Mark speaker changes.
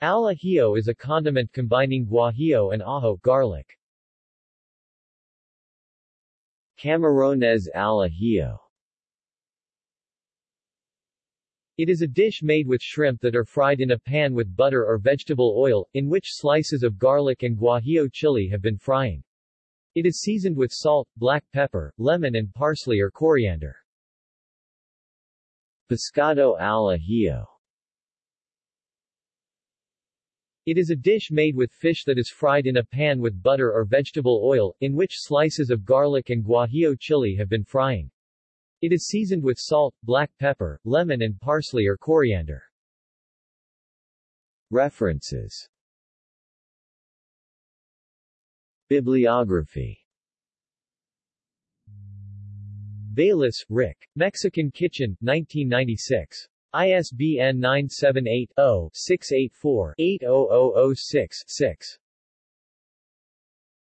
Speaker 1: Al ajillo is a condiment combining guajillo and ajo garlic.
Speaker 2: Camarones al ajillo
Speaker 1: It is a dish made with shrimp that are fried in a pan with butter or vegetable oil, in which slices of garlic and guajillo chili have been frying. It is seasoned with salt, black pepper, lemon and parsley or coriander.
Speaker 2: Pescado al ajillo
Speaker 1: It is a dish made with fish that is fried in a pan with butter or vegetable oil, in which slices of garlic and guajillo chili have been frying. It is seasoned with salt, black pepper, lemon and parsley or coriander.
Speaker 2: References Bibliography
Speaker 1: Bayless, Rick. Mexican Kitchen, 1996. ISBN 978